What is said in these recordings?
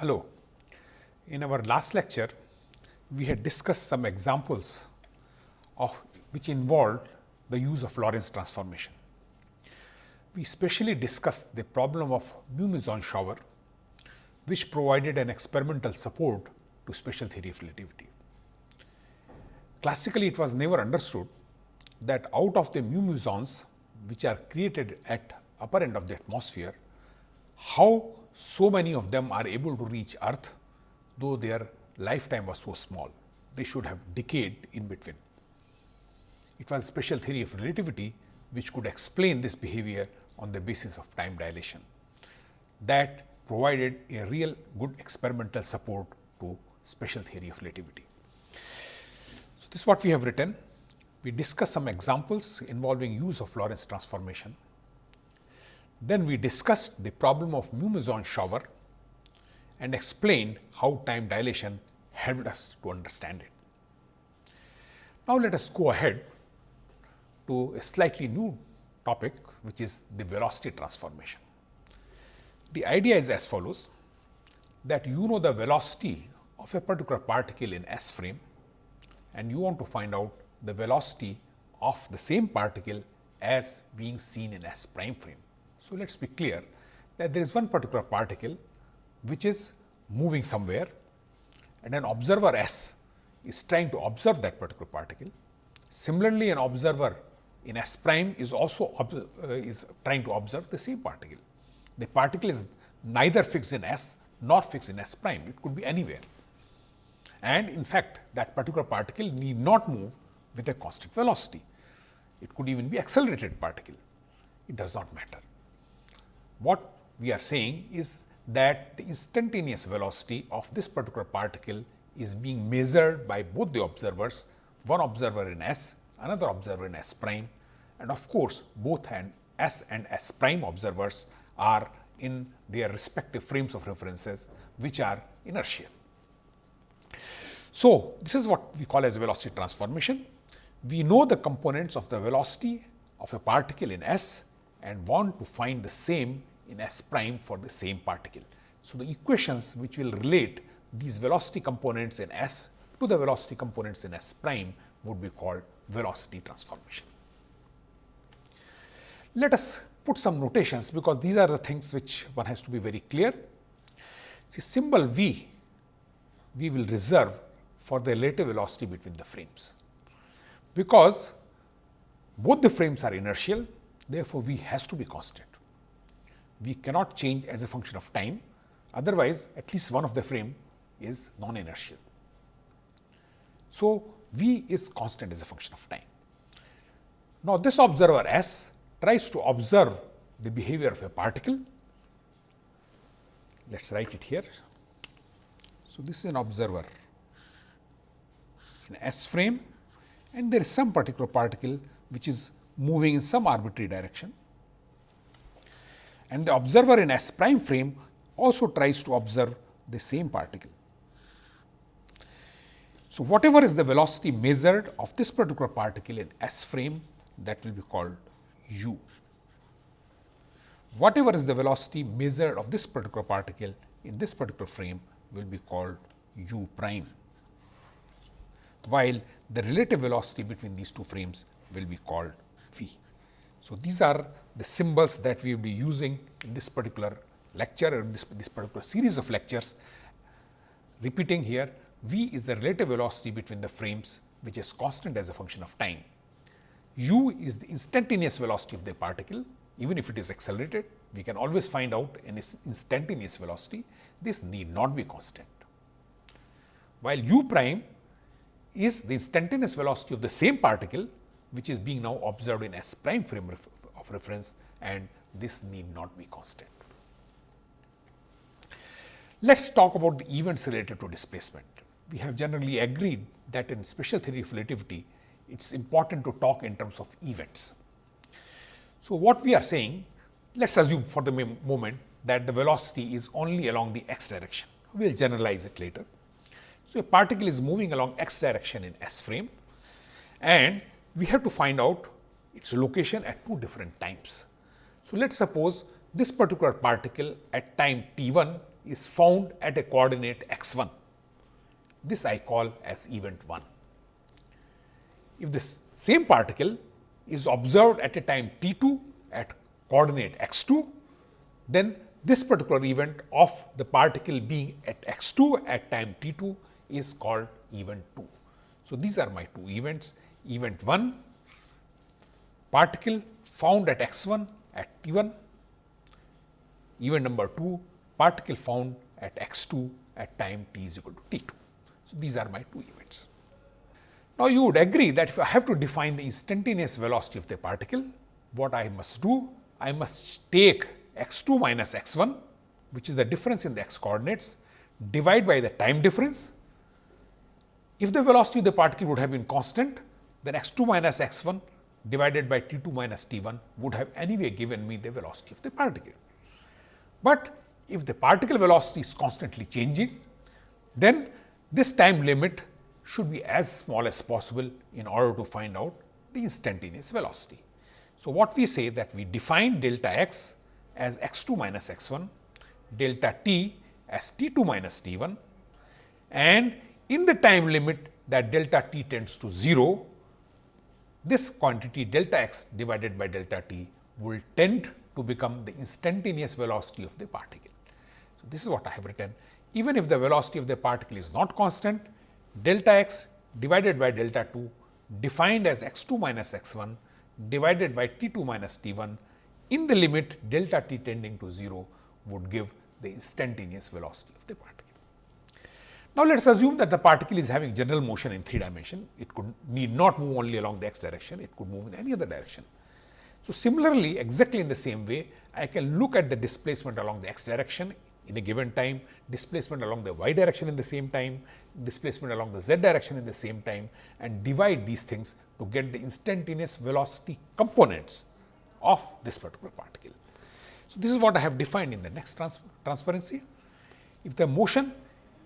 Hello. In our last lecture, we had discussed some examples of which involved the use of Lorentz transformation. We specially discussed the problem of mu-meson shower, which provided an experimental support to special theory of relativity. Classically, it was never understood that out of the mu-mesons which are created at upper end of the atmosphere, how so many of them are able to reach earth, though their lifetime was so small. They should have decayed in between. It was special theory of relativity which could explain this behavior on the basis of time dilation. That provided a real good experimental support to special theory of relativity. So, this is what we have written. We discuss some examples involving use of Lorentz transformation. Then we discussed the problem of mu-meson shower and explained how time dilation helped us to understand it. Now, let us go ahead to a slightly new topic which is the velocity transformation. The idea is as follows that you know the velocity of a particular particle in S frame and you want to find out the velocity of the same particle as being seen in S prime frame. So, let us be clear that there is one particular particle which is moving somewhere and an observer S is trying to observe that particular particle. Similarly, an observer in S prime is also uh, is trying to observe the same particle. The particle is neither fixed in S nor fixed in S prime, it could be anywhere. And in fact, that particular particle need not move with a constant velocity. It could even be accelerated particle, it does not matter. What we are saying is that the instantaneous velocity of this particular particle is being measured by both the observers, one observer in S, another observer in S prime and of course, both and S and S prime observers are in their respective frames of references, which are inertial. So, this is what we call as velocity transformation. We know the components of the velocity of a particle in S and want to find the same in S prime for the same particle. So, the equations which will relate these velocity components in S to the velocity components in S prime would be called velocity transformation. Let us put some notations because these are the things which one has to be very clear. See symbol V we will reserve for the relative velocity between the frames, because both the frames are inertial therefore, V has to be constant. We cannot change as a function of time otherwise at least one of the frame is non inertial. So, V is constant as a function of time. Now, this observer S tries to observe the behavior of a particle. Let us write it here. So, this is an observer in S frame and there is some particular particle which is moving in some arbitrary direction. And the observer in S prime frame also tries to observe the same particle. So, whatever is the velocity measured of this particular particle in S frame that will be called u. Whatever is the velocity measured of this particular particle in this particular frame will be called u prime, while the relative velocity between these two frames will be called v. So, these are the symbols that we will be using in this particular lecture or this, this particular series of lectures. Repeating here, v is the relative velocity between the frames which is constant as a function of time u is the instantaneous velocity of the particle even if it is accelerated we can always find out an instantaneous velocity this need not be constant. While u prime is the instantaneous velocity of the same particle which is being now observed in S prime frame of reference and this need not be constant. Let us talk about the events related to displacement. We have generally agreed that in special theory of relativity it is important to talk in terms of events. So, what we are saying, let us assume for the moment that the velocity is only along the x direction, we will generalize it later. So, a particle is moving along x direction in S frame and we have to find out its location at two different times. So, let us suppose this particular particle at time t 1 is found at a coordinate x 1. This I call as event 1. If this same particle is observed at a time t 2 at coordinate x 2, then this particular event of the particle being at x 2 at time t 2 is called event 2. So, these are my two events. Event 1 particle found at x 1 at t 1, event number 2 particle found at x 2 at time t is equal to t 2. So, these are my two events. Now, you would agree that if I have to define the instantaneous velocity of the particle, what I must do? I must take x 2 minus x 1, which is the difference in the x coordinates, divide by the time difference. If the velocity of the particle would have been constant, then x 2 minus x 1 divided by t 2 minus t 1 would have anyway given me the velocity of the particle. But if the particle velocity is constantly changing, then this time limit should be as small as possible in order to find out the instantaneous velocity. So, what we say that we define delta x as x 2 minus x 1, delta t as t 2 minus t 1 and in the time limit that delta t tends to 0, this quantity delta x divided by delta t will tend to become the instantaneous velocity of the particle. So, this is what I have written. Even if the velocity of the particle is not constant, delta x divided by delta 2 defined as x 2 minus x 1 divided by t 2 minus t 1 in the limit delta t tending to 0 would give the instantaneous velocity of the particle. Now, let us assume that the particle is having general motion in 3 dimension. It could need not move only along the x direction, it could move in any other direction. So, similarly, exactly in the same way, I can look at the displacement along the x direction in a given time, displacement along the y direction in the same time, displacement along the z direction in the same time and divide these things to get the instantaneous velocity components of this particular particle. So, this is what I have defined in the next trans transparency. If the motion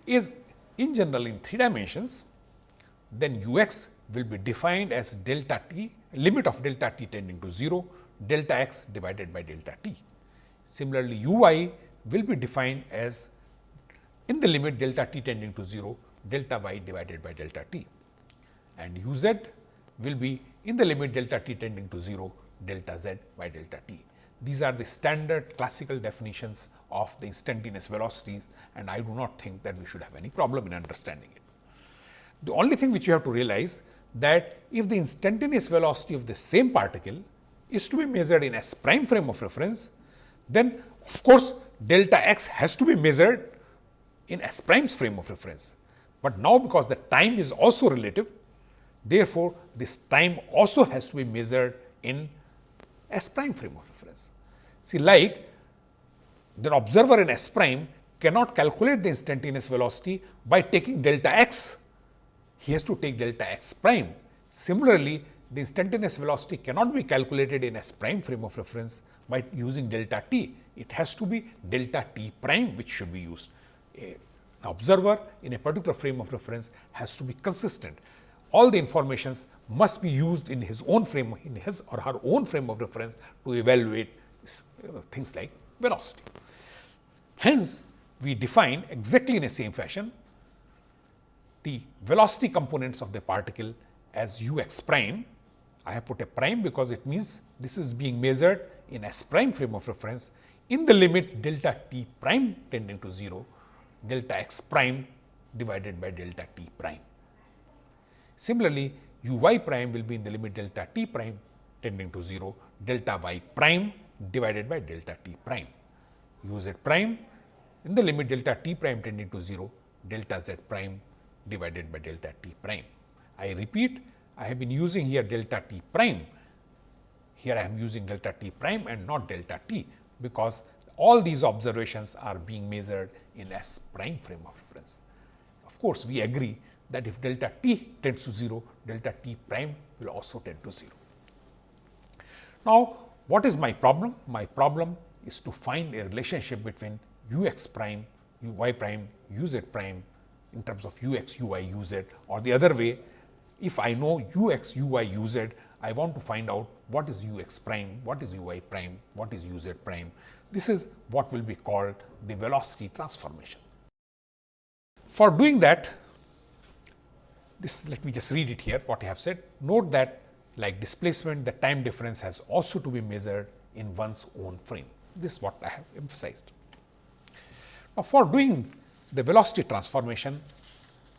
is in general in 3 dimensions, then u x will be defined as delta t limit of delta t tending to 0 delta x divided by delta t. Similarly, u y will be defined as in the limit delta t tending to 0 delta y divided by delta t and u z will be in the limit delta t tending to 0 delta z by delta t. These are the standard classical definitions of the instantaneous velocities and I do not think that we should have any problem in understanding it. The only thing which you have to realize that if the instantaneous velocity of the same particle is to be measured in s prime frame of reference, then of course, delta x has to be measured in s prime's frame of reference. But now, because the time is also relative, therefore, this time also has to be measured in S prime frame of reference. See like the observer in S prime cannot calculate the instantaneous velocity by taking delta x, he has to take delta x prime. Similarly, the instantaneous velocity cannot be calculated in S prime frame of reference by using delta t. It has to be delta t prime which should be used. A observer in a particular frame of reference has to be consistent all the informations must be used in his own frame, in his or her own frame of reference to evaluate Uh, things like velocity. Hence, we define exactly in the same fashion the velocity components of the particle as u x prime. I have put a prime because it means this is being measured in s prime frame of reference in the limit delta t prime tending to 0, delta x prime divided by delta t prime. Similarly, u y prime will be in the limit delta t prime tending to 0 delta y prime divided by delta t prime. u z prime in the limit delta t prime tending to 0 delta z prime divided by delta t prime. I repeat I have been using here delta t prime. Here I am using delta t prime and not delta t, because all these observations are being measured in S prime frame of reference. Of course, we agree that if delta t tends to 0, delta t prime will also tend to 0. Now, what is my problem? My problem is to find a relationship between u x prime, u y prime, u z prime in terms of u x, u y, u z or the other way. If I know ux, uy, uz, I want to find out what is u x prime, what is u y prime, what is u z prime. This is what will be called the velocity transformation. For doing that, this let me just read it here what I have said. Note that like displacement the time difference has also to be measured in one's own frame. This is what I have emphasized. Now, for doing the velocity transformation,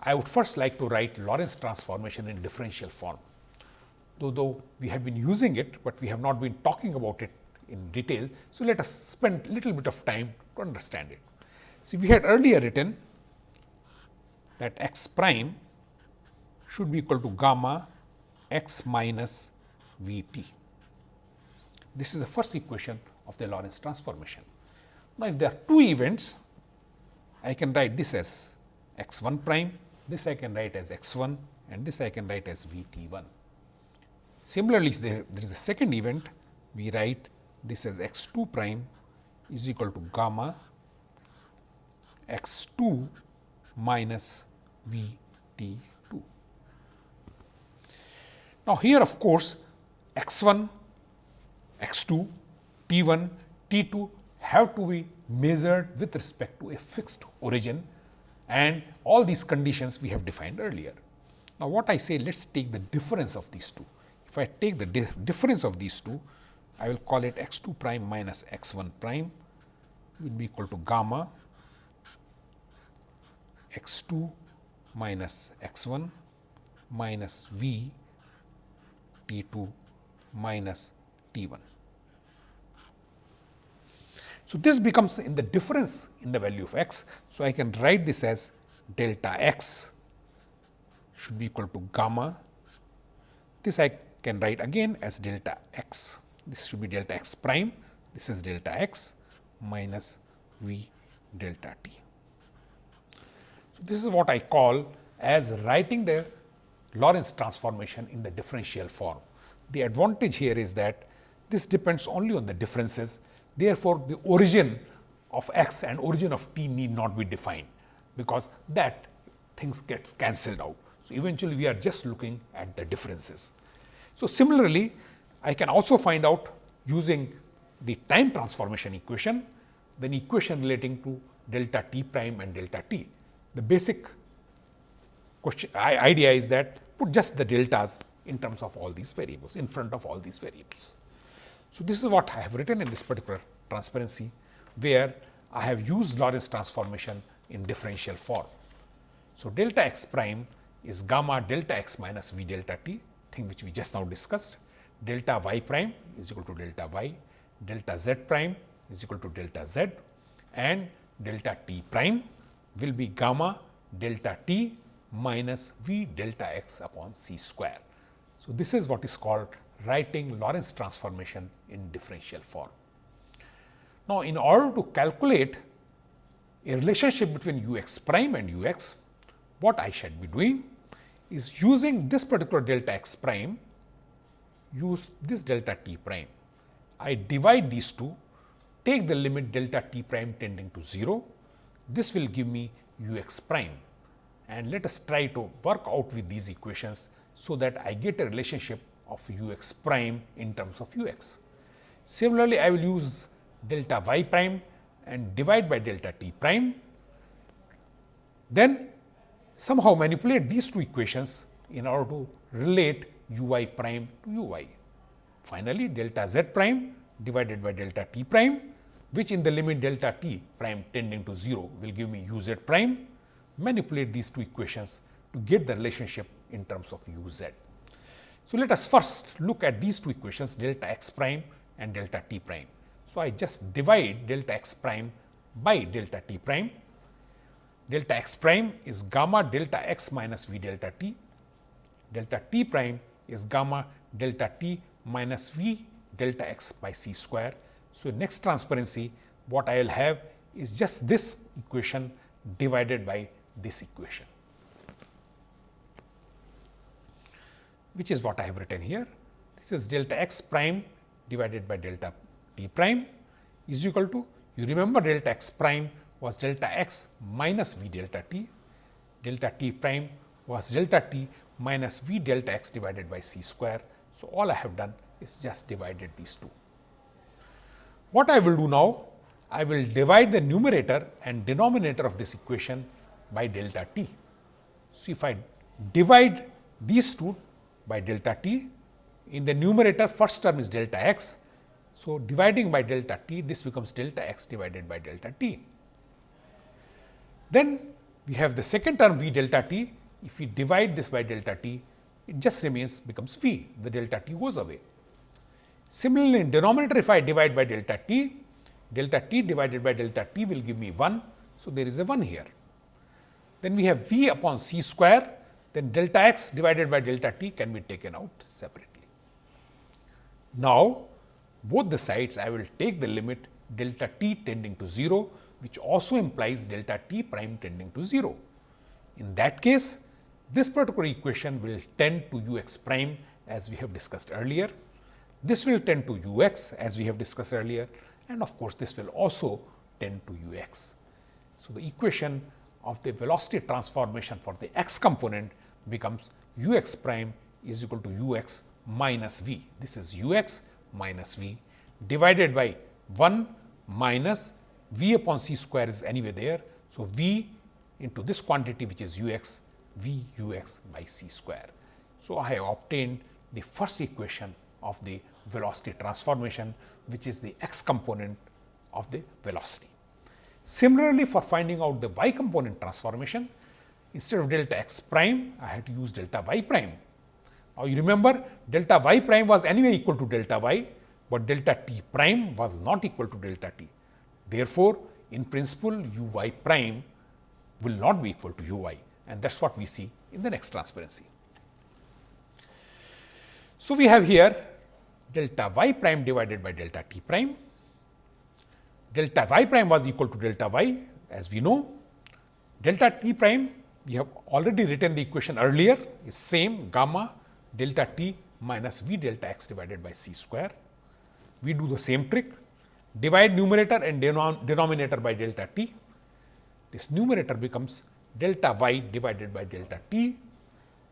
I would first like to write Lorentz transformation in differential form. Though, though we have been using it, but we have not been talking about it in detail. So, let us spend little bit of time to understand it. See, we had earlier written that x prime should be equal to gamma x minus v t. This is the first equation of the Lorentz transformation. Now, if there are two events, I can write this as x 1 prime, this I can write as x 1 and this I can write as v t 1. Similarly, there, there is a second event, we write this as x 2 prime is equal to gamma x 2 minus v t 2. Now, here of course, x 1, x 2, t 1, t 2 have to be measured with respect to a fixed origin and all these conditions we have defined earlier. Now, what I say let us take the difference of these two. If I take the difference of these two, I will call it x 2 prime minus x 1 prime will be equal to gamma x 2 minus x 1 minus v t 2 minus t 1. So, this becomes in the difference in the value of x. So, I can write this as delta x should be equal to gamma. This I can write again as delta x. This should be delta x prime. This is delta x minus v delta t. So, this is what I call as writing the Lorentz transformation in the differential form. The advantage here is that this depends only on the differences Therefore, the origin of x and origin of t need not be defined, because that things gets cancelled out. So, eventually we are just looking at the differences. So, similarly, I can also find out using the time transformation equation, then equation relating to delta t prime and delta t. The basic question idea is that put just the deltas in terms of all these variables in front of all these variables. So, this is what I have written in this particular transparency, where I have used Lorentz transformation in differential form. So, delta x prime is gamma delta x minus v delta t thing which we just now discussed. Delta y prime is equal to delta y, delta z prime is equal to delta z and delta t prime will be gamma delta t minus v delta x upon c square. So, this is what is called writing Lorentz transformation in differential form. Now, in order to calculate a relationship between u x prime and u x, what I should be doing is using this particular delta x prime, use this delta t prime. I divide these two, take the limit delta t prime tending to 0, this will give me u x prime and let us try to work out with these equations so that I get a relationship of u x prime in terms of u x. Similarly, I will use delta y prime and divide by delta t prime. Then somehow manipulate these two equations in order to relate u y prime to u y. Finally, delta z prime divided by delta t prime which in the limit delta t prime tending to 0 will give me u z prime. Manipulate these two equations to get the relationship in terms of u z. So, let us first look at these two equations delta x prime and delta t prime. So, I just divide delta x prime by delta t prime. Delta x prime is gamma delta x minus v delta t. Delta t prime is gamma delta t minus v delta x by c square. So, next transparency what I will have is just this equation divided by this equation. which is what I have written here. This is delta x prime divided by delta t prime is equal to you remember delta x prime was delta x minus v delta t, delta t prime was delta t minus v delta x divided by c square. So, all I have done is just divided these two. What I will do now? I will divide the numerator and denominator of this equation by delta t. So, if I divide these two by delta t, in the numerator first term is delta x. So, dividing by delta t this becomes delta x divided by delta t. Then we have the second term v delta t. If we divide this by delta t, it just remains becomes v, the delta t goes away. Similarly, in denominator if I divide by delta t, delta t divided by delta t will give me 1. So, there is a 1 here. Then we have v upon c square, then delta x divided by delta t can be taken out separately. Now, both the sides I will take the limit delta t tending to 0, which also implies delta t prime tending to 0. In that case, this particular equation will tend to u x prime as we have discussed earlier. This will tend to u x as we have discussed earlier and of course, this will also tend to u x. So, the equation of the velocity transformation for the x component becomes u x prime is equal to u x minus v. This is u x minus v divided by 1 minus v upon c square is anyway there. So, v into this quantity which is u x v u x by c square. So, I have obtained the first equation of the velocity transformation which is the x component of the velocity. Similarly, for finding out the y component transformation instead of delta x prime I had to use delta y prime. Now, you remember delta y prime was anyway equal to delta y, but delta t prime was not equal to delta t. Therefore, in principle u y prime will not be equal to u y and that is what we see in the next transparency. So, we have here delta y prime divided by delta t prime. Delta y prime was equal to delta y as we know. Delta t prime we have already written the equation earlier is same gamma delta t minus v delta x divided by c square. We do the same trick divide numerator and denominator by delta t. This numerator becomes delta y divided by delta t,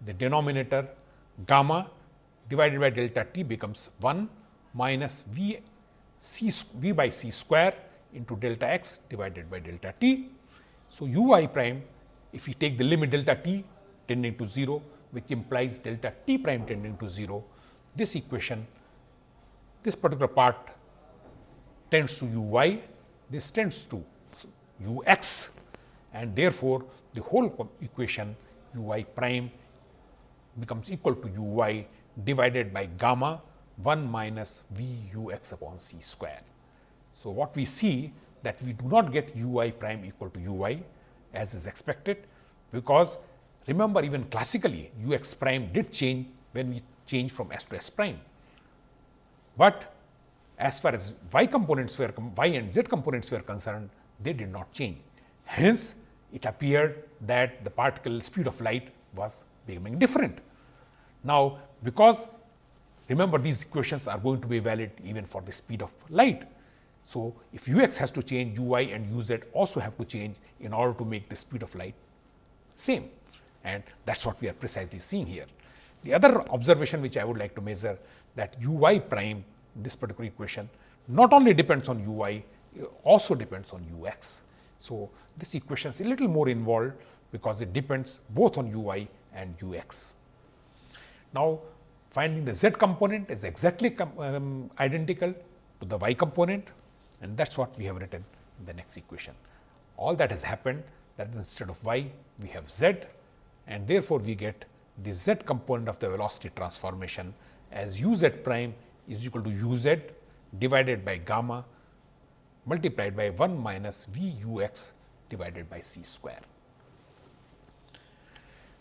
the denominator gamma divided by delta t becomes 1 minus v c v by c square into delta x divided by delta t. So, u i prime if we take the limit delta t tending to 0 which implies delta t prime tending to 0, this equation this particular part tends to u y, this tends to u x and therefore, the whole equation u y prime becomes equal to u y divided by gamma 1 minus v u x upon c square. So, what we see that we do not get u y prime equal to u y as is expected, because remember even classically u x prime did change when we change from s to s prime. But as far as y components were y and z components were concerned, they did not change. Hence, it appeared that the particle speed of light was becoming different. Now, because remember these equations are going to be valid even for the speed of light. So, if u x has to change u y and u z also have to change in order to make the speed of light same and that is what we are precisely seeing here. The other observation which I would like to measure that u y prime this particular equation not only depends on u y also depends on u x. So, this equation is a little more involved because it depends both on u y and u x. Now, finding the z component is exactly um, identical to the y component and that is what we have written in the next equation. All that has happened that instead of y we have z and therefore, we get the z component of the velocity transformation as u z prime is equal to u z divided by gamma multiplied by 1 minus v u x divided by c square.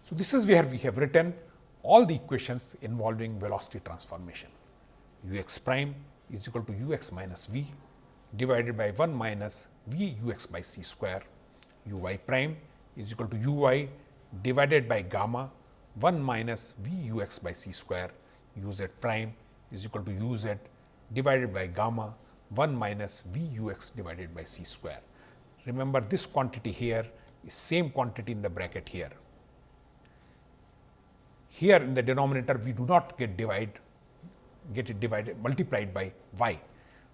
So, this is where we have written all the equations involving velocity transformation. u x prime is equal to u x minus v divided by 1 minus v u x by c square, u y prime is equal to u y divided by gamma 1 minus v u x by c square u z prime is equal to u z divided by gamma 1 minus v u x divided by c square. Remember this quantity here is same quantity in the bracket here. Here in the denominator we do not get divide get it divided multiplied by y,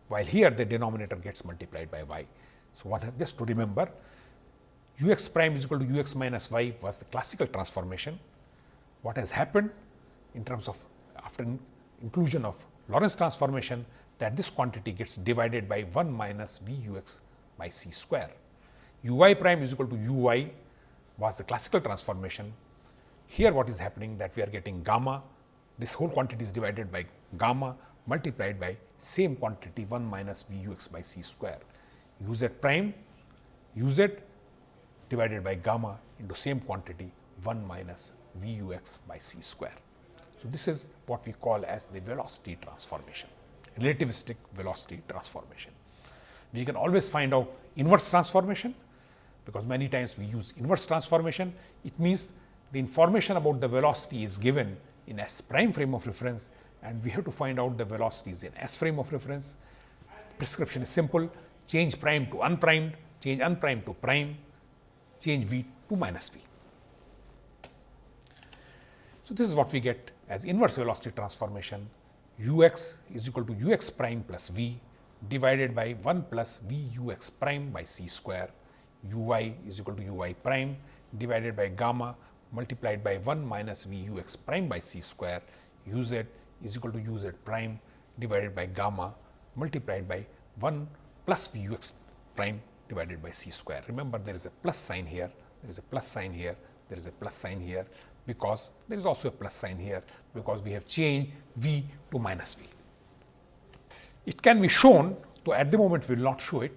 while here the denominator gets multiplied by y. So, just to remember u x prime is equal to u x minus y was the classical transformation. What has happened in terms of after inclusion of Lorentz transformation that this quantity gets divided by 1 minus v u x by c square. u y prime is equal to u y was the classical transformation. Here what is happening that we are getting gamma, this whole quantity is divided by gamma multiplied by same quantity 1 minus v u x by c square. u z prime u z divided by gamma into same quantity 1 minus v u x by c square. So, this is what we call as the velocity transformation, relativistic velocity transformation. We can always find out inverse transformation, because many times we use inverse transformation. It means the information about the velocity is given in S prime frame of reference and we have to find out the velocities in S frame of reference. Prescription is simple, change prime to unprimed, change unprimed to prime, change V to minus V. So, this is what we get as inverse velocity transformation. U x is equal to u x prime plus v divided by 1 plus v u x prime by c square. U y is equal to u y prime divided by gamma multiplied by 1 minus v u x prime by c square. U z is equal to u z prime divided by gamma multiplied by 1 plus v u x prime divided by c square. Remember there is a plus sign here, there is a plus sign here, there is a plus sign here because there is also a plus sign here because we have changed v to minus v. It can be shown, though at the moment we will not show it,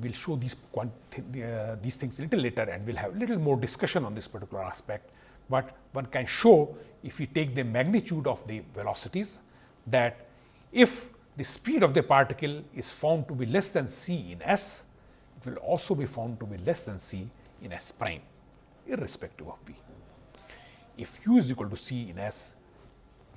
we will show these, uh, these things a little later and we will have a little more discussion on this particular aspect, but one can show if we take the magnitude of the velocities that if the speed of the particle is found to be less than c in s, it will also be found to be less than c in s prime irrespective of v if u is equal to c in S,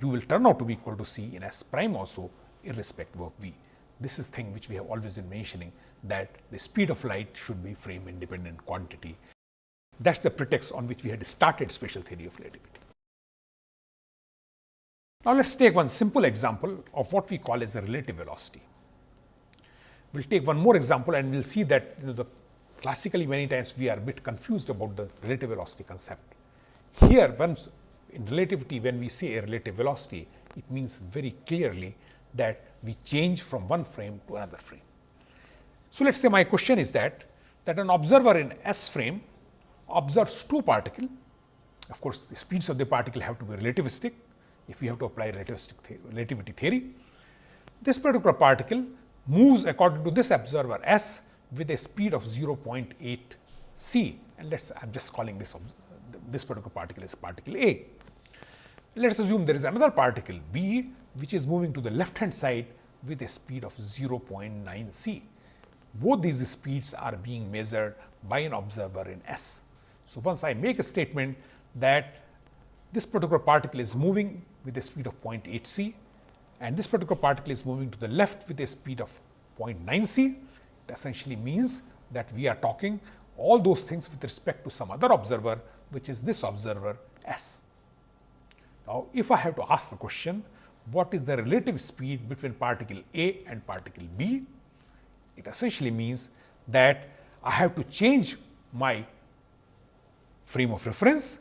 u will turn out to be equal to c in S prime also irrespective of v. This is thing which we have always been mentioning that the speed of light should be frame independent quantity. That is the pretext on which we had started special theory of relativity. Now, let us take one simple example of what we call as a relative velocity. We will take one more example and we will see that you know the classically many times we are a bit confused about the relative velocity concept. Here once in relativity when we say a relative velocity, it means very clearly that we change from one frame to another frame. So, let us say my question is that, that an observer in S frame observes two particles. Of course, the speeds of the particle have to be relativistic if we have to apply relativistic relativity theory. This particular particle moves according to this observer S with a speed of 0.8 c and let us I am just calling this this particular particle is particle A. Let us assume there is another particle B which is moving to the left hand side with a speed of 0.9 c. Both these speeds are being measured by an observer in S. So, once I make a statement that this particular particle is moving with a speed of 0.8 c and this particular particle is moving to the left with a speed of 0.9 c, it essentially means that we are talking all those things with respect to some other observer which is this observer S. Now, if I have to ask the question, what is the relative speed between particle A and particle B? It essentially means that I have to change my frame of reference.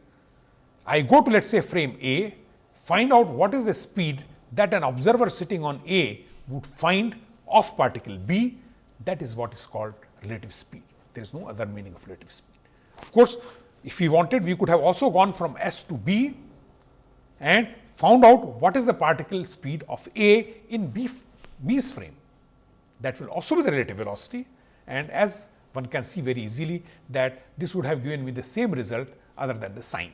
I go to let us say frame A, find out what is the speed that an observer sitting on A would find of particle B. That is what is called relative speed. There is no other meaning of relative speed. Of course, if we wanted, we could have also gone from S to B and found out what is the particle speed of A in B, B's frame. That will also be the relative velocity and as one can see very easily that this would have given me the same result other than the sign.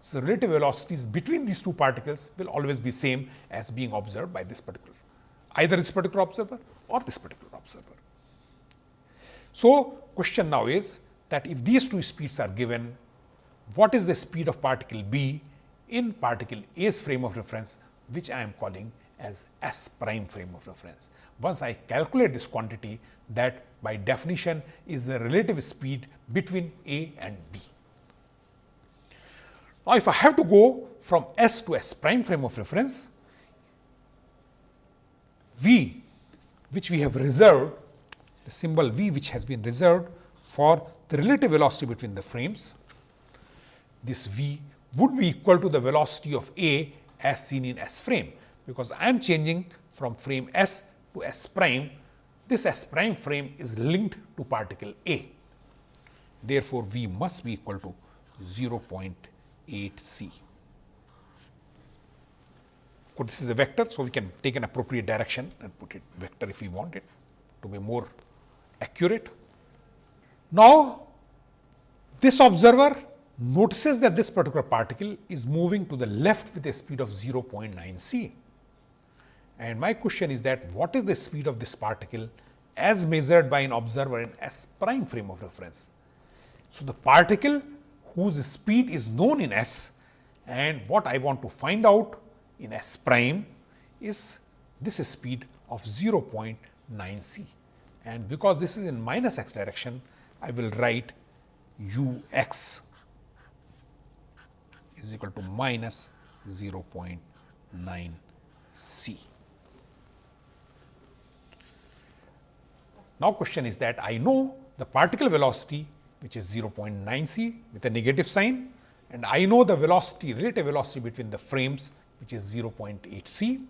So, relative velocities between these two particles will always be same as being observed by this particular either this particular observer or this particular observer. So, question now is that if these two speeds are given, what is the speed of particle B in particle A's frame of reference, which I am calling as S prime frame of reference. Once I calculate this quantity, that by definition is the relative speed between A and B. Now, if I have to go from S to S prime frame of reference, v which we have reserved the symbol v which has been reserved for the relative velocity between the frames. This v would be equal to the velocity of A as seen in S frame, because I am changing from frame S to S prime. This S prime frame is linked to particle A. Therefore, V must be equal to 0.8 c. Of course, this is a vector, so we can take an appropriate direction and put it vector if we want it to be more accurate. Now, this observer notices that this particular particle is moving to the left with a speed of 0.9 c. And my question is that what is the speed of this particle as measured by an observer in S prime frame of reference. So, the particle whose speed is known in S and what I want to find out in S prime is this speed of 0.9 c. And because this is in minus x direction, I will write u x is equal to minus 0.9 c. Now, question is that I know the particle velocity which is 0.9 c with a negative sign and I know the velocity relative velocity between the frames which is 0.8 c.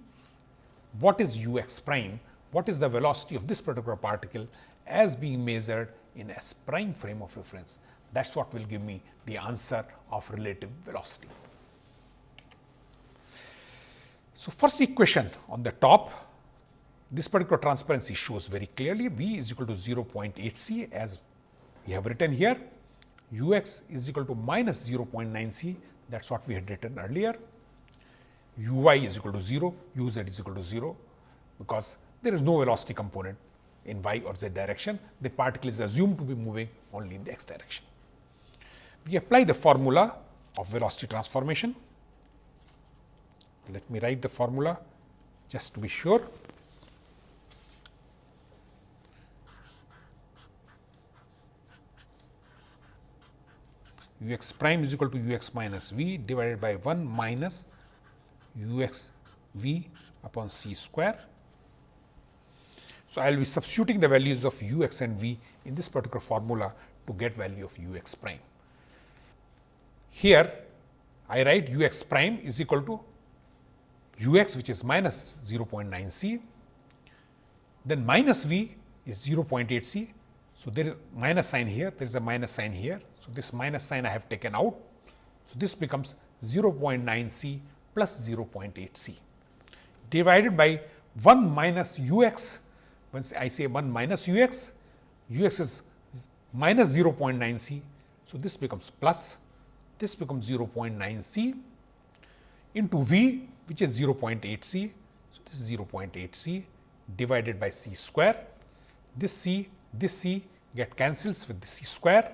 What is u x prime? What is the velocity of this particular particle as being measured in S prime frame of reference? That is what will give me the answer of relative velocity. So, first equation on the top, this particular transparency shows very clearly V is equal to 0.8 c as we have written here, u x is equal to minus 0.9 c. That is what we had written earlier, u y is equal to 0, u z is equal to 0 because there is no velocity component in y or z direction, the particle is assumed to be moving only in the x direction. We apply the formula of velocity transformation. Let me write the formula just to be sure. U x prime is equal to u x minus v divided by 1 minus u x v upon c square. So, I will be substituting the values of u x and v in this particular formula to get value of u x prime. Here I write u x prime is equal to u x which is minus 0.9 c, then minus v is 0.8 c. So, there is minus sign here, there is a minus sign here. So, this minus sign I have taken out. So, this becomes 0.9 c plus 0.8 c divided by 1 minus u x. Once I say 1 minus u x, u x is minus 0.9 c. So, this becomes plus this becomes 0.9 c into v which is 0.8 c. So, this is 0.8 c divided by c square. This c, this c get cancels with the c square,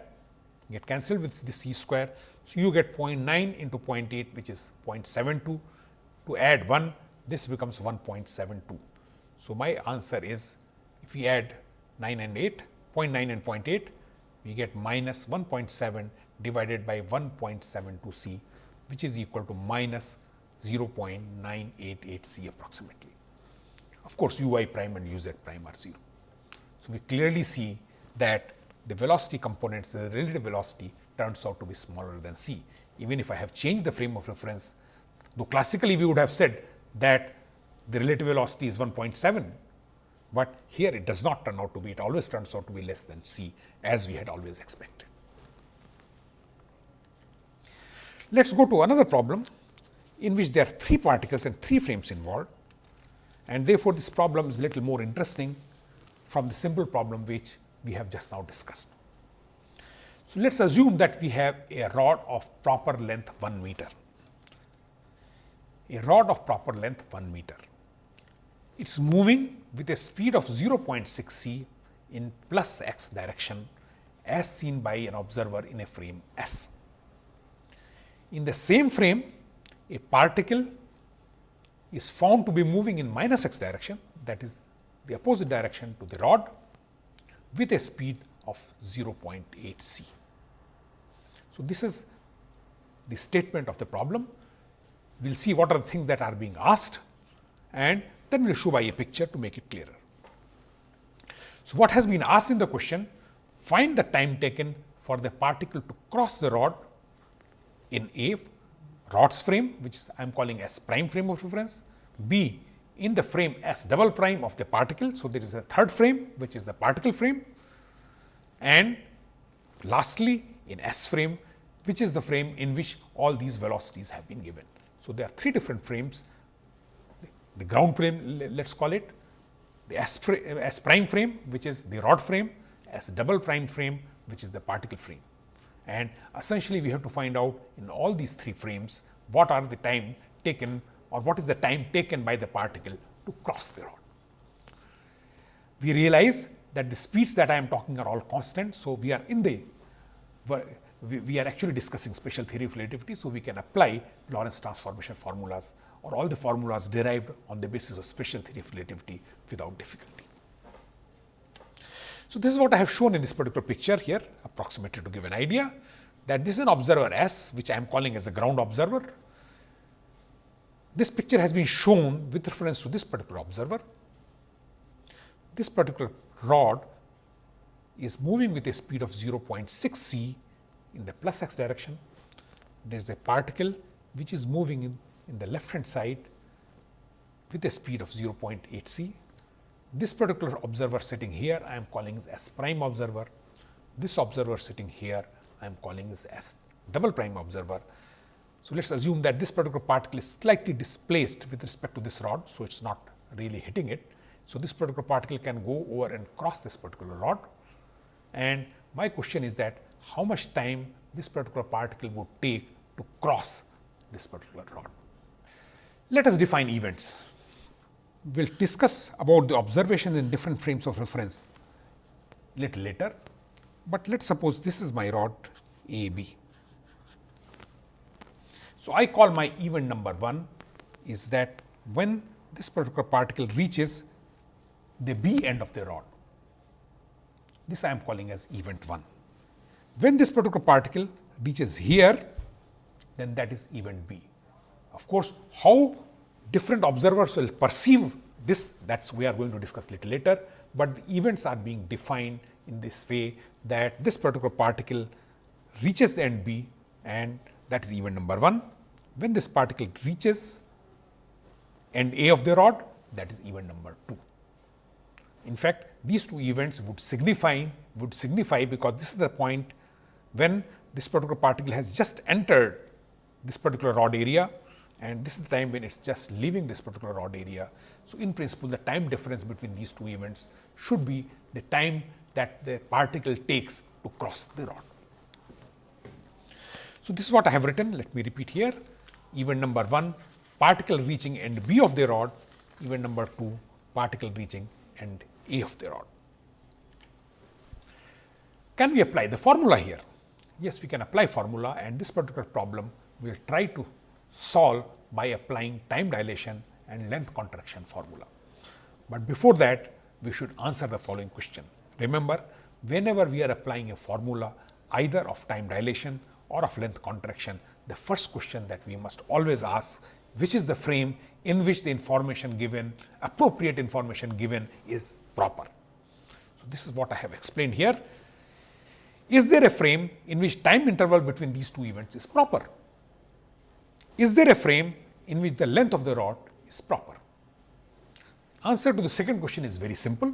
get cancelled with the c square. So, you get 0.9 into 0.8 which is 0.72 to add 1 this becomes 1.72. So, my answer is if we add 9 and 8 0.9 and 0.8 we get minus 1.7 divided by 1.72 c which is equal to minus 0.988 c approximately. Of course, u i prime and u z prime are 0. So, we clearly see that the velocity components the relative velocity turns out to be smaller than c. Even if I have changed the frame of reference, though classically we would have said that the relative velocity is 1.7, but here it does not turn out to be, it always turns out to be less than c as we had always expected. Let us go to another problem in which there are three particles and three frames involved and therefore, this problem is little more interesting from the simple problem which we have just now discussed. So, let us assume that we have a rod of proper length 1 meter, a rod of proper length 1 meter. It is moving with a speed of 0.6 c in plus x direction as seen by an observer in a frame S. In the same frame, a particle is found to be moving in minus x direction that is the opposite direction to the rod with a speed of 0.8 c. So, this is the statement of the problem. We will see what are the things that are being asked and Then we will show by a picture to make it clearer. So, what has been asked in the question? Find the time taken for the particle to cross the rod in A rod's frame which I am calling as prime frame of reference, B in the frame S double prime of the particle. So, there is a third frame which is the particle frame and lastly in S frame which is the frame in which all these velocities have been given. So, there are three different frames the ground frame let us call it, the S, S prime frame which is the rod frame, S double prime frame which is the particle frame. And essentially we have to find out in all these three frames what are the time taken or what is the time taken by the particle to cross the rod. We realize that the speeds that I am talking are all constant. So, we are in the we are actually discussing special theory of relativity. So, we can apply Lorentz transformation formulas or all the formulas derived on the basis of special theory of relativity without difficulty. So, this is what I have shown in this particular picture here approximately to give an idea that this is an observer S which I am calling as a ground observer. This picture has been shown with reference to this particular observer. This particular rod is moving with a speed of 0.6 c in the plus x direction. There is a particle which is moving in, in the left hand side with a speed of 0.8 c. This particular observer sitting here I am calling as S prime observer. This observer sitting here I am calling as S double prime observer. So, let us assume that this particular particle is slightly displaced with respect to this rod. So, it is not really hitting it. So, this particular particle can go over and cross this particular rod and my question is that how much time this particular particle would take to cross this particular rod. Let us define events. We will discuss about the observations in different frames of reference little later, but let us suppose this is my rod A B. So, I call my event number 1 is that when this particular particle reaches the B end of the rod, this I am calling as event 1. When this particular particle reaches here, then that is event B. Of course, how different observers will perceive this that is we are going to discuss little later, but the events are being defined in this way that this particular particle reaches the end B and that is event number 1. When this particle reaches end A of the rod that is event number 2. In fact, these two events would signify would signify because this is the point when this particular particle has just entered this particular rod area and this is the time when it is just leaving this particular rod area. So, in principle the time difference between these two events should be the time that the particle takes to cross the rod. So, this is what I have written let me repeat here event number 1 particle reaching end B of the rod event number 2 particle reaching end A of the rod. Can we apply the formula here? yes we can apply formula and this particular problem we will try to solve by applying time dilation and length contraction formula. But before that we should answer the following question. Remember whenever we are applying a formula either of time dilation or of length contraction, the first question that we must always ask which is the frame in which the information given appropriate information given is proper. So, this is what I have explained here. Is there a frame in which time interval between these two events is proper? Is there a frame in which the length of the rod is proper? Answer to the second question is very simple,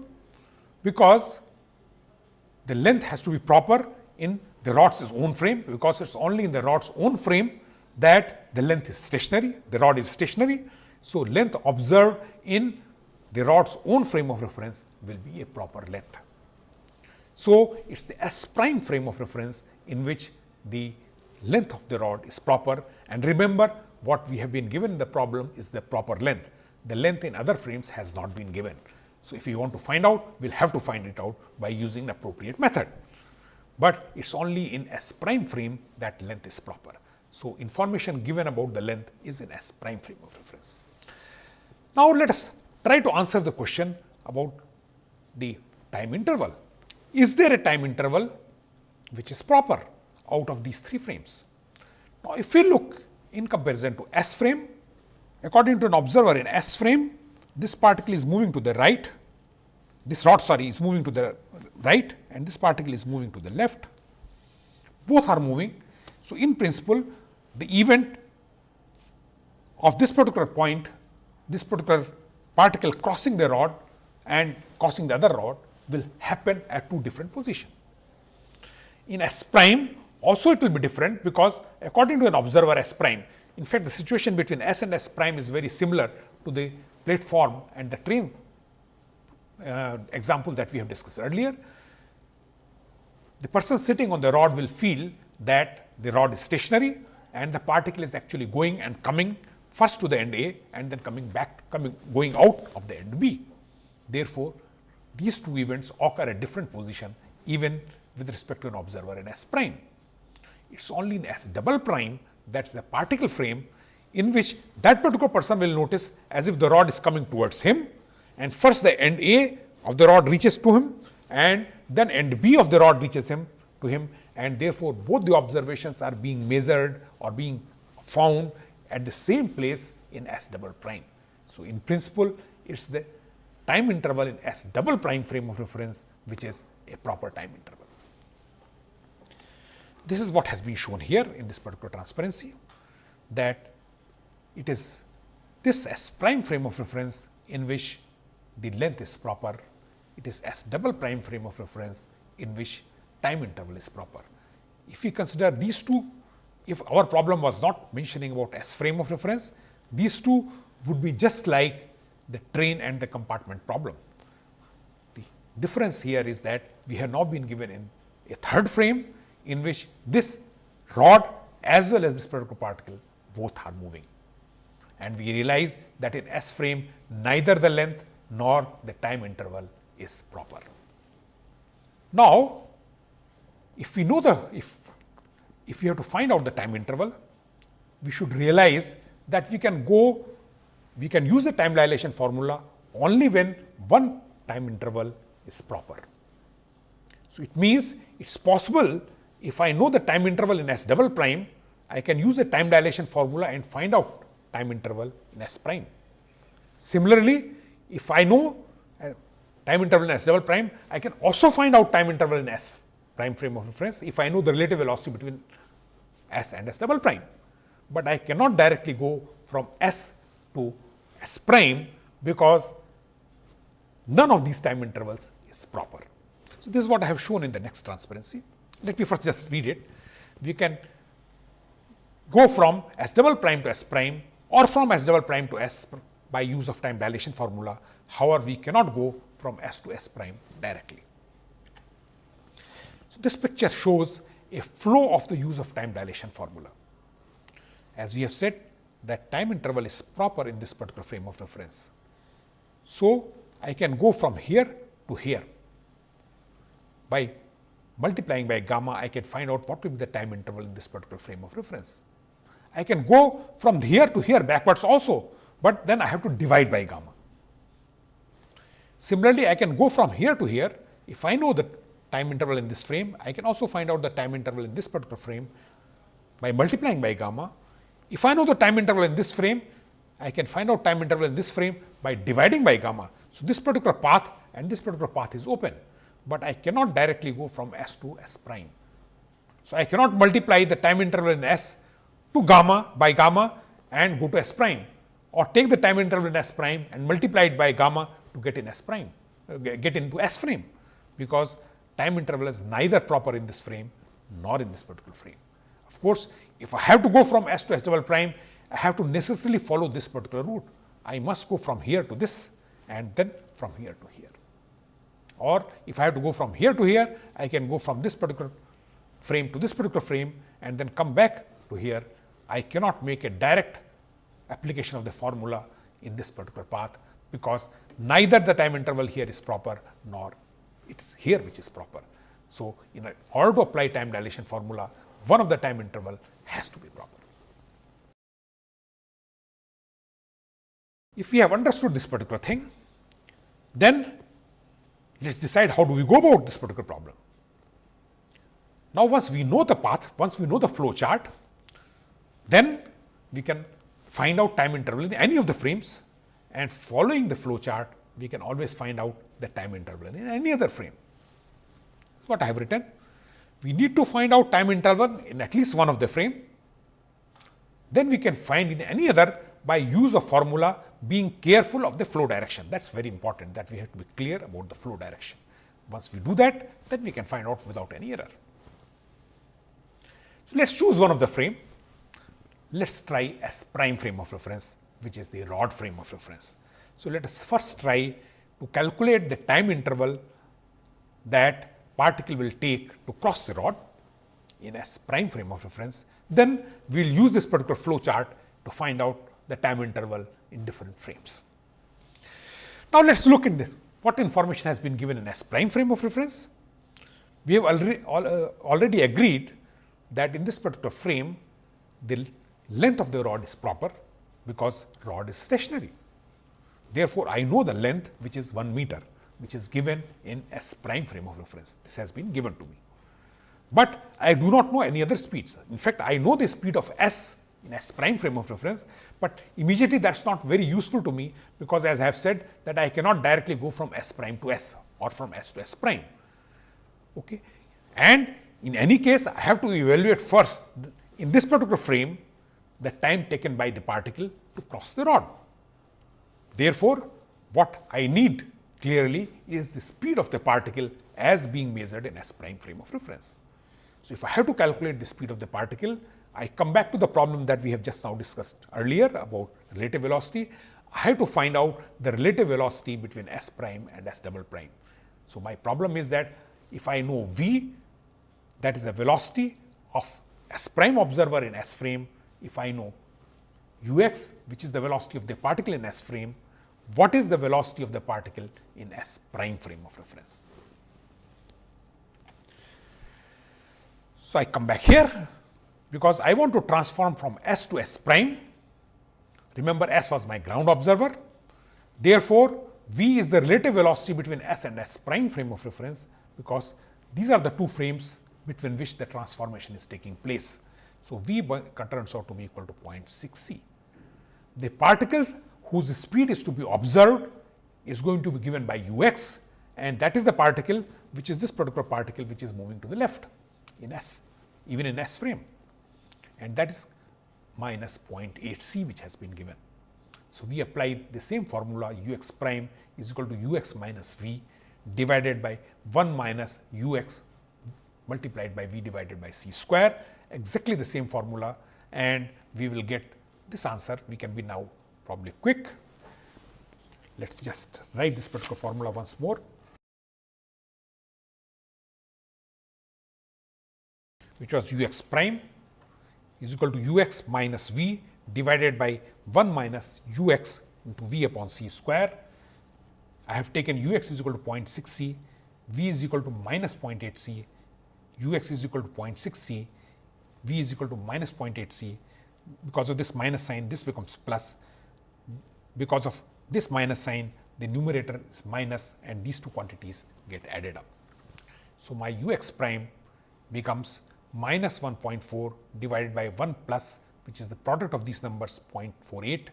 because the length has to be proper in the rod's own frame, because it is only in the rod's own frame that the length is stationary, the rod is stationary. So, length observed in the rod's own frame of reference will be a proper length. So, it is the S prime frame of reference in which the length of the rod is proper and remember what we have been given in the problem is the proper length. The length in other frames has not been given. So, if you want to find out, we will have to find it out by using an appropriate method. But it is only in S prime frame that length is proper. So, information given about the length is in S prime frame of reference. Now, let us try to answer the question about the time interval is there a time interval which is proper out of these three frames? Now, if we look in comparison to S frame, according to an observer in S frame, this particle is moving to the right, this rod sorry is moving to the right and this particle is moving to the left. Both are moving. So, in principle the event of this particular point, this particular particle crossing the rod and crossing the other rod will happen at two different positions. In S prime also it will be different because according to an observer S prime, in fact, the situation between S and S prime is very similar to the platform and the train uh, example that we have discussed earlier. The person sitting on the rod will feel that the rod is stationary and the particle is actually going and coming first to the end A and then coming back coming going out of the end B. Therefore, these two events occur at different position even with respect to an observer in S prime. It is only in S double prime that is the particle frame in which that particular person will notice as if the rod is coming towards him and first the end A of the rod reaches to him and then end B of the rod reaches him to him and therefore, both the observations are being measured or being found at the same place in S double prime. So, in principle it is the time interval in S double prime frame of reference which is a proper time interval. This is what has been shown here in this particular transparency that it is this S prime frame of reference in which the length is proper, it is S double prime frame of reference in which time interval is proper. If we consider these two, if our problem was not mentioning about S frame of reference, these two would be just like the train and the compartment problem. The difference here is that we have now been given in a third frame in which this rod as well as this particular particle both are moving. And we realize that in S frame neither the length nor the time interval is proper. Now, if we know the if if we have to find out the time interval, we should realize that we can go we can use the time dilation formula only when one time interval is proper. So, it means it is possible if I know the time interval in S double prime, I can use the time dilation formula and find out time interval in S prime. Similarly, if I know uh, time interval in S double prime, I can also find out time interval in S prime frame of reference if I know the relative velocity between S and S double prime. But I cannot directly go from S to S prime because none of these time intervals is proper. So, this is what I have shown in the next transparency. Let me first just read it. We can go from S double prime to S prime or from S double prime to S by use of time dilation formula. However, we cannot go from S to S prime directly. So, this picture shows a flow of the use of time dilation formula. As we have said that time interval is proper in this particular frame of reference. So, I can go from here to here by multiplying by gamma, I can find out what will be the time interval in this particular frame of reference. I can go from here to here backwards also, but then I have to divide by gamma. Similarly, I can go from here to here. If I know the time interval in this frame, I can also find out the time interval in this particular frame by multiplying by gamma. If I know the time interval in this frame, I can find out time interval in this frame by dividing by gamma. So, this particular path and this particular path is open but I cannot directly go from S to S prime. So, I cannot multiply the time interval in S to gamma by gamma and go to S prime or take the time interval in S prime and multiply it by gamma to get in S prime, uh, get into S frame, because time interval is neither proper in this frame nor in this particular frame. Of course, if I have to go from S to S double prime, I have to necessarily follow this particular route. I must go from here to this and then from here to here or if I have to go from here to here, I can go from this particular frame to this particular frame and then come back to here. I cannot make a direct application of the formula in this particular path, because neither the time interval here is proper nor it is here which is proper. So, in order to apply time dilation formula, one of the time interval has to be proper. If we have understood this particular thing, then let us decide how do we go about this particular problem. Now, once we know the path, once we know the flow chart, then we can find out time interval in any of the frames and following the flow chart, we can always find out the time interval in any other frame. What I have written, we need to find out time interval in at least one of the frame. Then we can find in any other by use of formula being careful of the flow direction. That is very important that we have to be clear about the flow direction. Once we do that, then we can find out without any error. So, let us choose one of the frame. Let us try S prime frame of reference, which is the rod frame of reference. So, let us first try to calculate the time interval that particle will take to cross the rod in S prime frame of reference. Then we will use this particular flow chart to find out the time interval in different frames. Now, let us look at this what information has been given in S prime frame of reference. We have already, uh, already agreed that in this particular frame the length of the rod is proper because rod is stationary. Therefore, I know the length which is 1 meter which is given in S prime frame of reference. This has been given to me. But I do not know any other speeds. In fact, I know the speed of S in S prime frame of reference, but immediately that is not very useful to me because as I have said that I cannot directly go from S prime to S or from S to S prime. Okay. And in any case, I have to evaluate first in this particular frame the time taken by the particle to cross the rod. Therefore, what I need clearly is the speed of the particle as being measured in S prime frame of reference. So, if I have to calculate the speed of the particle, I come back to the problem that we have just now discussed earlier about relative velocity. I have to find out the relative velocity between S prime and S double prime. So, my problem is that if I know V that is the velocity of S prime observer in S frame, if I know u x which is the velocity of the particle in S frame, what is the velocity of the particle in S prime frame of reference. So, I come back here because I want to transform from S to S prime. Remember S was my ground observer. Therefore, V is the relative velocity between S and S prime frame of reference because these are the two frames between which the transformation is taking place. So, V turns out to be equal to 0.6 c. The particles whose speed is to be observed is going to be given by u x and that is the particle which is this particular particle which is moving to the left in S, even in S frame and that is minus 0.8 c which has been given. So, we apply the same formula u x prime is equal to u x minus v divided by 1 minus u x multiplied by v divided by c square exactly the same formula and we will get this answer. We can be now probably quick. Let us just write this particular formula once more. which was u x prime is equal to u x minus v divided by 1 minus u x into v upon c square. I have taken u x is equal to 0.6 c, v is equal to minus 0.8 c, u x is equal to 0.6 c, v is equal to minus 0.8 c. Because of this minus sign, this becomes plus. Because of this minus sign, the numerator is minus and these two quantities get added up. So, my u x prime becomes minus 1.4 divided by 1 plus which is the product of these numbers 0.48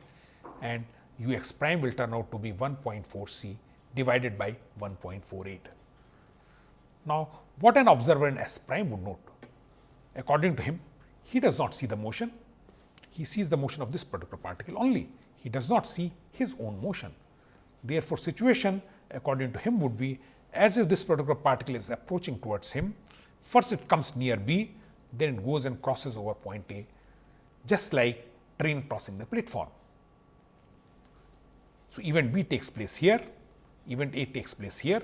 and u x prime will turn out to be 1.4 c divided by 1.48. Now, what an observer in S prime would note? According to him, he does not see the motion, he sees the motion of this particular particle only, he does not see his own motion. Therefore, situation according to him would be as if this particular particle is approaching towards him First it comes near B, then it goes and crosses over point A, just like train crossing the platform. So, event B takes place here, event A takes place here.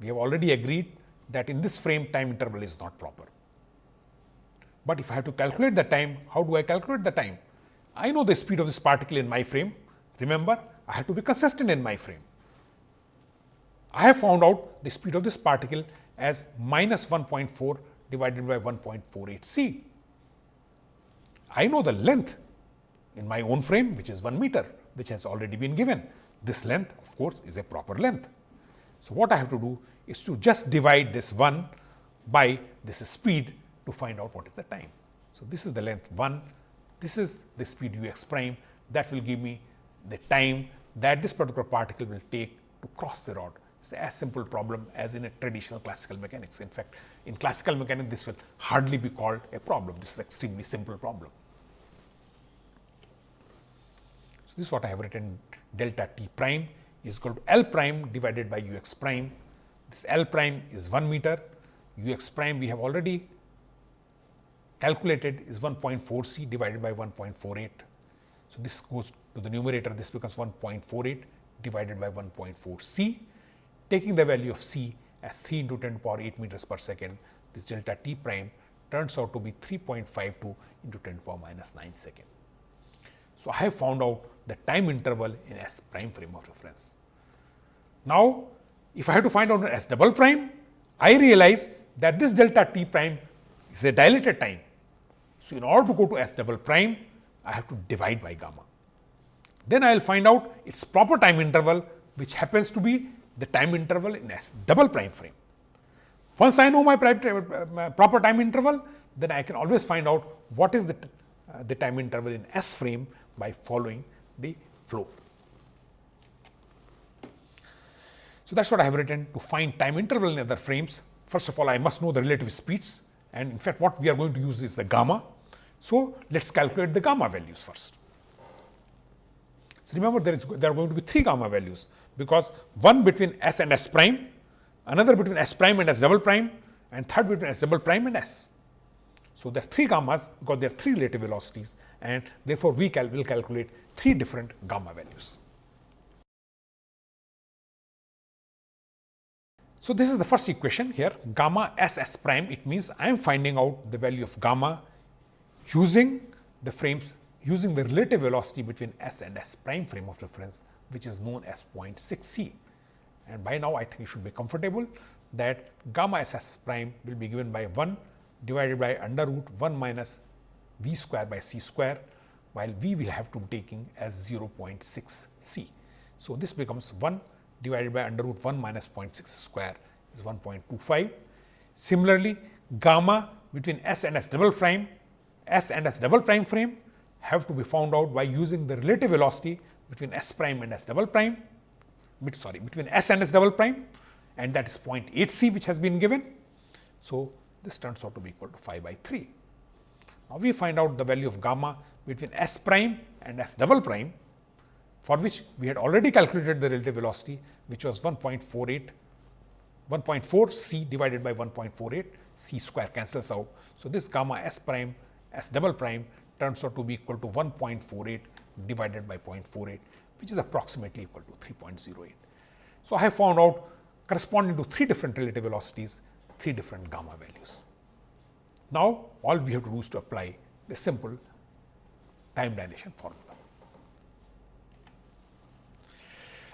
We have already agreed that in this frame time interval is not proper. But if I have to calculate the time, how do I calculate the time? I know the speed of this particle in my frame. Remember, I have to be consistent in my frame. I have found out the speed of this particle as minus 1.4 divided by 1.48 c. I know the length in my own frame which is 1 meter which has already been given. This length of course, is a proper length. So, what I have to do is to just divide this 1 by this speed to find out what is the time. So, this is the length 1, this is the speed u x prime that will give me the time that this particular particle will take to cross the rod. It's as simple problem as in a traditional classical mechanics. In fact, in classical mechanics, this will hardly be called a problem. This is extremely simple problem. So, this is what I have written delta t prime is equal to L prime divided by u x prime. This L prime is 1 meter, u x prime we have already calculated is 1.4 c divided by 1.48. So, this goes to the numerator this becomes 1.48 divided by 1.4 c taking the value of c as 3 into 10 to power 8 meters per second, this delta t prime turns out to be 3.52 into 10 to power minus 9 second. So, I have found out the time interval in S prime frame of reference. Now, if I have to find out S double prime, I realize that this delta t prime is a dilated time. So, in order to go to S double prime, I have to divide by gamma. Then I will find out its proper time interval, which happens to be the time interval in S double prime frame. Once I know my proper time interval, then I can always find out what is the, uh, the time interval in S frame by following the flow. So, that is what I have written to find time interval in other frames. First of all, I must know the relative speeds and in fact, what we are going to use is the gamma. So, let us calculate the gamma values first. So, remember there is there are going to be three gamma values because one between s and s prime, another between s prime and s double prime and third between s double prime and s. So, there are three gammas because there are three relative velocities and therefore, we cal will calculate three different gamma values. So, this is the first equation here gamma s s prime it means I am finding out the value of gamma using the frames using the relative velocity between s and s prime frame of reference which is known as 0.6 c. And by now, I think you should be comfortable that gamma s s prime will be given by 1 divided by under root 1 minus v square by c square, while v will have to be taking as 0.6 c. So, this becomes 1 divided by under root 1 minus 0.6 square is 1.25. Similarly, gamma between s and s double prime, s and s double prime frame have to be found out by using the relative velocity between s prime and s double prime, sorry between s and s double prime and that is 0.8 c which has been given. So, this turns out to be equal to 5 by 3. Now, we find out the value of gamma between s prime and s double prime for which we had already calculated the relative velocity which was 1.48 1.4 c divided by 1.48 c square cancels out. So, this gamma s prime s double prime turns out to be equal to 1.48 divided by 0.48 which is approximately equal to 3.08. So, I have found out corresponding to three different relative velocities, three different gamma values. Now, all we have to do is to apply the simple time dilation formula.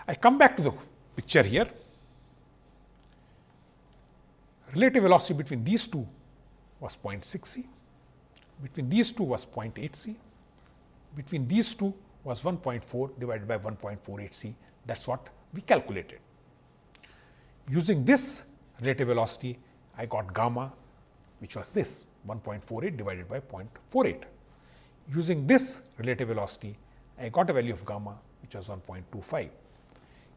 I come back to the picture here. Relative velocity between these two was 0.6 c, between these two was 0.8 c, between these two was 1.4 divided by 1.48 c that is what we calculated. Using this relative velocity I got gamma which was this 1.48 divided by 0.48. Using this relative velocity I got a value of gamma which was 1.25.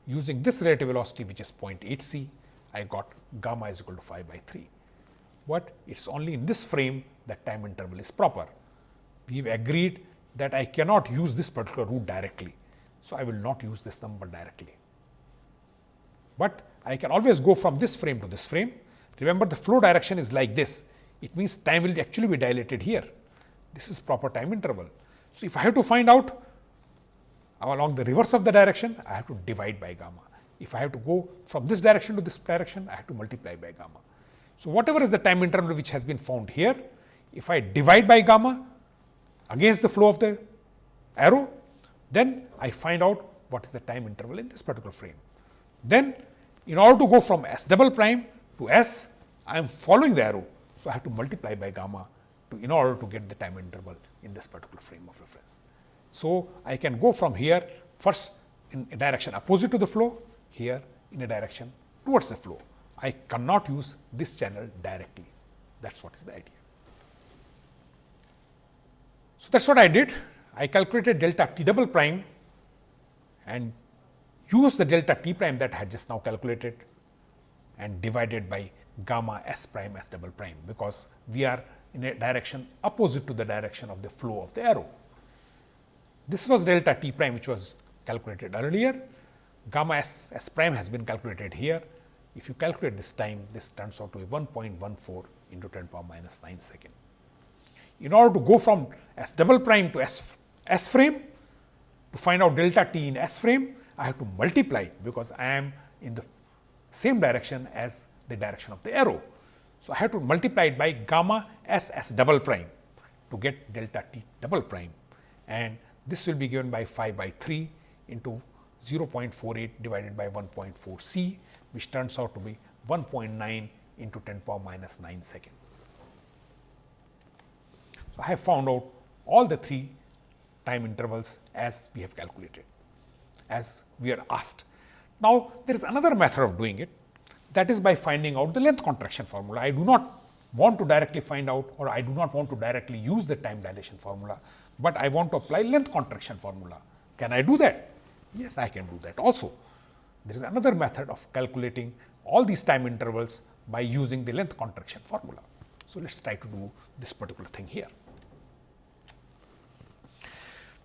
Using this relative velocity which is 0.8 c I got gamma is equal to 5 by 3, but it is only in this frame that time interval is proper. We have agreed that I cannot use this particular route directly. So, I will not use this number directly, but I can always go from this frame to this frame. Remember the flow direction is like this, it means time will actually be dilated here. This is proper time interval. So, if I have to find out along the reverse of the direction, I have to divide by gamma. If I have to go from this direction to this direction, I have to multiply by gamma. So, whatever is the time interval which has been found here, if I divide by gamma, against the flow of the arrow, then I find out what is the time interval in this particular frame. Then in order to go from S double prime to S, I am following the arrow. So, I have to multiply by gamma to in order to get the time interval in this particular frame of reference. So, I can go from here first in a direction opposite to the flow, here in a direction towards the flow. I cannot use this channel directly. That is what is the idea. So, that is what I did. I calculated delta t double prime and use the delta t prime that I had just now calculated and divided by gamma s prime s double prime, because we are in a direction opposite to the direction of the flow of the arrow. This was delta t prime which was calculated earlier, gamma s, s prime has been calculated here. If you calculate this time, this turns out to be 1.14 into 10 power minus 9 second. In order to go from s double prime to s, s frame, to find out delta t in s frame, I have to multiply because I am in the same direction as the direction of the arrow. So, I have to multiply it by gamma s s double prime to get delta t double prime and this will be given by 5 by 3 into 0.48 divided by 1.4 c which turns out to be 1.9 into 10 power minus 9 second. So, I have found out all the three time intervals as we have calculated as we are asked. Now, there is another method of doing it that is by finding out the length contraction formula. I do not want to directly find out or I do not want to directly use the time dilation formula, but I want to apply length contraction formula. Can I do that? Yes, I can do that also. There is another method of calculating all these time intervals by using the length contraction formula. So, let us try to do this particular thing here.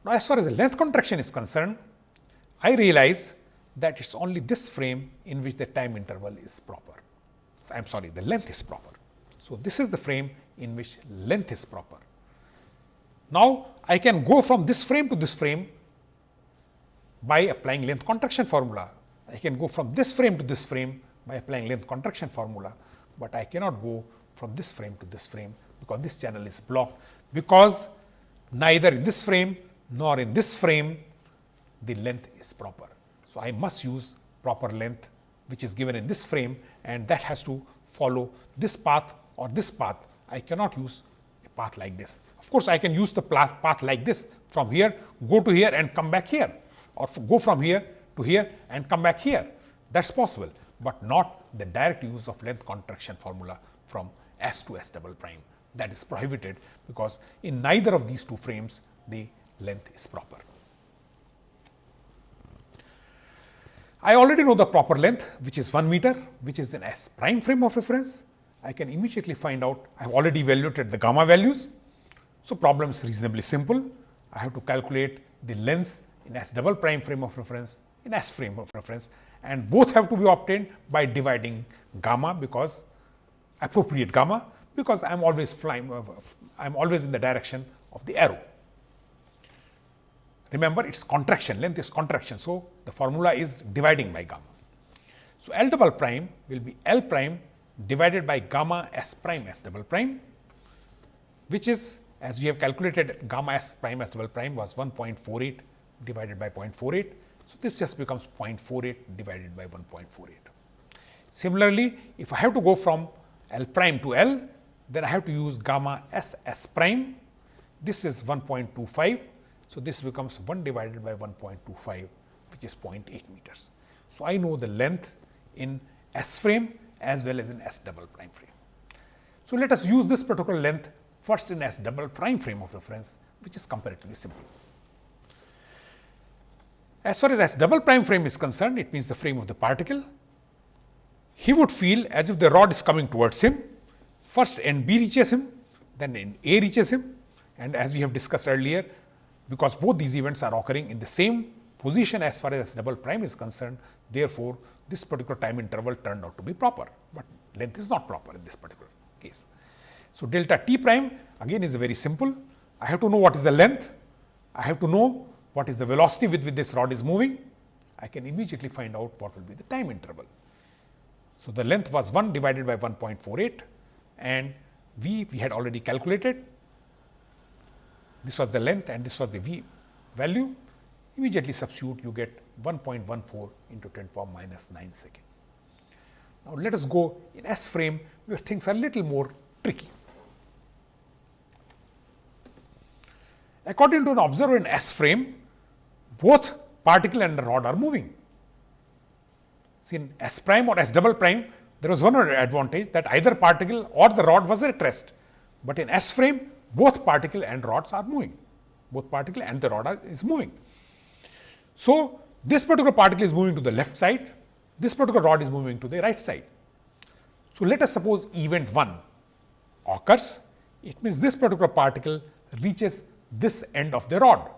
Now, as far as the length contraction is concerned, I realize that it is only this frame in which the time interval is proper. So, I am sorry, the length is proper. So, this is the frame in which length is proper. Now, I can go from this frame to this frame by applying length contraction formula. I can go from this frame to this frame by applying length contraction formula, but I cannot go from this frame to this frame because this channel is blocked because neither in this frame nor in this frame the length is proper. So, I must use proper length which is given in this frame and that has to follow this path or this path. I cannot use path like this. Of course, I can use the path like this from here go to here and come back here or go from here to here and come back here that is possible, but not the direct use of length contraction formula from S to S double prime that is prohibited because in neither of these two frames the length is proper. I already know the proper length which is 1 meter which is an S prime frame of reference. I can immediately find out I have already evaluated the gamma values. So, problem is reasonably simple. I have to calculate the length in S double prime frame of reference in S frame of reference and both have to be obtained by dividing gamma because appropriate gamma because I am always flying uh, I am always in the direction of the arrow. Remember it is contraction, length is contraction. So, the formula is dividing by gamma. So, L double prime will be L prime divided by gamma S prime S double prime, which is as we have calculated gamma S prime S double prime was 1.48 divided by 0.48. So, this just becomes 0.48 divided by 1.48. Similarly, if I have to go from L prime to L, then I have to use gamma S S prime. This is 1.25 so, this becomes 1 divided by 1.25 which is 0.8 meters. So, I know the length in S frame as well as in S double prime frame. So, let us use this particular length first in S double prime frame of reference which is comparatively simple. As far as S double prime frame is concerned, it means the frame of the particle. He would feel as if the rod is coming towards him, first end B reaches him, then end A reaches him and as we have discussed earlier, because both these events are occurring in the same position as far as double prime is concerned. Therefore, this particular time interval turned out to be proper, but length is not proper in this particular case. So, delta t prime again is very simple. I have to know what is the length, I have to know what is the velocity with which this rod is moving. I can immediately find out what will be the time interval. So, the length was 1 divided by 1.48 and v we had already calculated this was the length and this was the v value, immediately substitute you get 1.14 into 10 power minus 9 second. Now, let us go in S frame where things are little more tricky. According to an observer in S frame, both particle and rod are moving. See in S prime or S double prime, there was one advantage that either particle or the rod was at rest, but in S frame both particle and rods are moving, both particle and the rod are, is moving. So, this particular particle is moving to the left side, this particular rod is moving to the right side. So, let us suppose event 1 occurs, it means this particular particle reaches this end of the rod.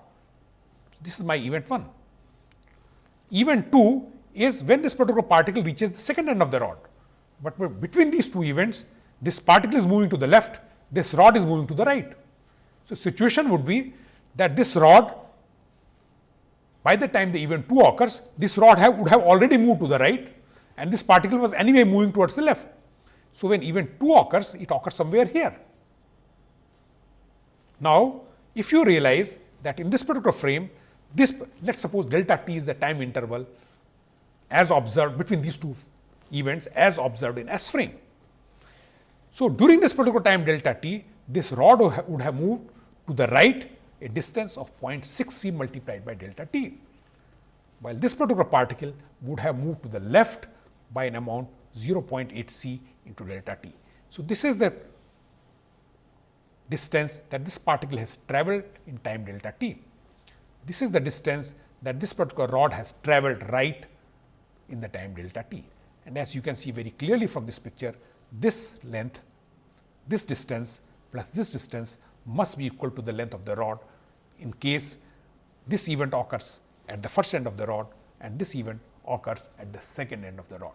This is my event 1. Event 2 is when this particular particle reaches the second end of the rod, but between these two events, this particle is moving to the left, this rod is moving to the right. So, situation would be that this rod by the time the event 2 occurs, this rod have, would have already moved to the right and this particle was anyway moving towards the left. So, when event 2 occurs, it occurs somewhere here. Now, if you realize that in this particular frame, this let us suppose delta t is the time interval as observed between these two events as observed in S frame. So, during this particular time delta t, this rod would have moved to the right a distance of 0.6 c multiplied by delta t, while this particular particle would have moved to the left by an amount 0.8 c into delta t. So, this is the distance that this particle has travelled in time delta t. This is the distance that this particular rod has travelled right in the time delta t. And as you can see very clearly from this picture, this length, this distance plus this distance must be equal to the length of the rod in case this event occurs at the first end of the rod and this event occurs at the second end of the rod.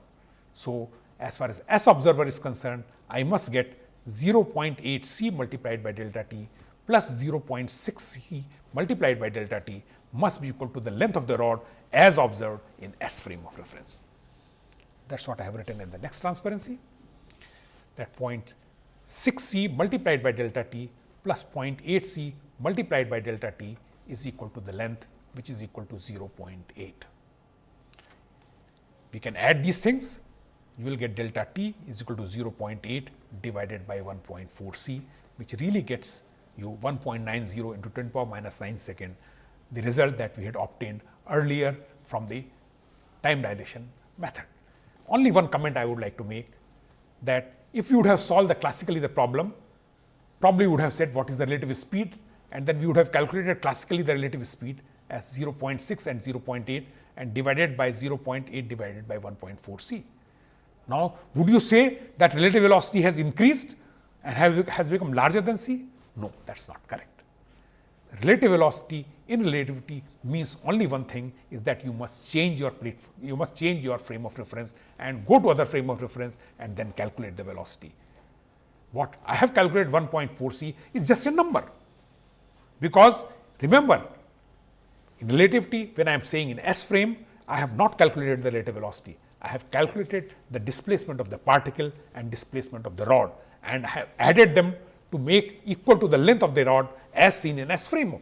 So, as far as S observer is concerned, I must get 0.8 c multiplied by delta t plus 0.6 c multiplied by delta t must be equal to the length of the rod as observed in S frame of reference. That is what I have written in the next transparency that 0.6 c multiplied by delta t plus 0.8 c multiplied by delta t is equal to the length which is equal to 0.8. We can add these things you will get delta t is equal to 0.8 divided by 1.4 c which really gets you 1.90 into 10 power minus 9 second the result that we had obtained earlier from the time dilation method. Only one comment I would like to make that if you would have solved the classically the problem, probably would have said what is the relative speed and then we would have calculated classically the relative speed as 0.6 and 0.8 and divided by 0.8 divided by 1.4 c. Now, would you say that relative velocity has increased and have, has become larger than c? No, that is not correct. Relative velocity in relativity means only one thing is that you must change your plate, you must change your frame of reference and go to other frame of reference and then calculate the velocity. What I have calculated 1.4 c is just a number, because remember in relativity when I am saying in S frame I have not calculated the relative velocity, I have calculated the displacement of the particle and displacement of the rod and I have added them to make equal to the length of the rod as seen in S frame.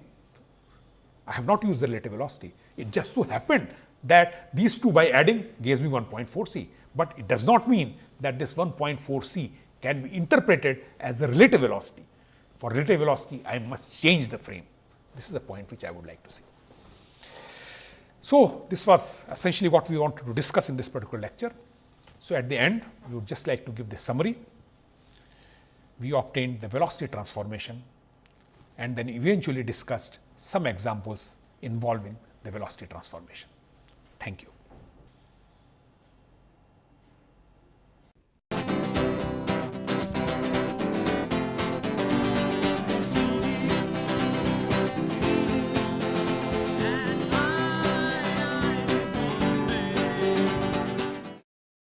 I have not used the relative velocity. It just so happened that these two by adding gives me 1.4 c, but it does not mean that this 1.4 c can be interpreted as the relative velocity. For relative velocity, I must change the frame. This is the point which I would like to see. So, this was essentially what we wanted to discuss in this particular lecture. So, at the end we would just like to give the summary. We obtained the velocity transformation and then eventually discussed some examples involving the velocity transformation. Thank you.